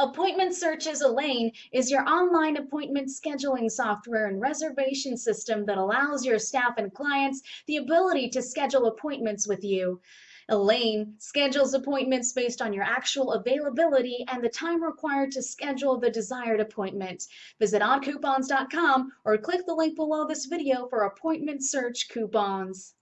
Appointment Searches Elaine is your online appointment scheduling software and reservation system that allows your staff and clients the ability to schedule appointments with you. Elaine schedules appointments based on your actual availability and the time required to schedule the desired appointment. Visit oddcoupons.com or click the link below this video for appointment search coupons.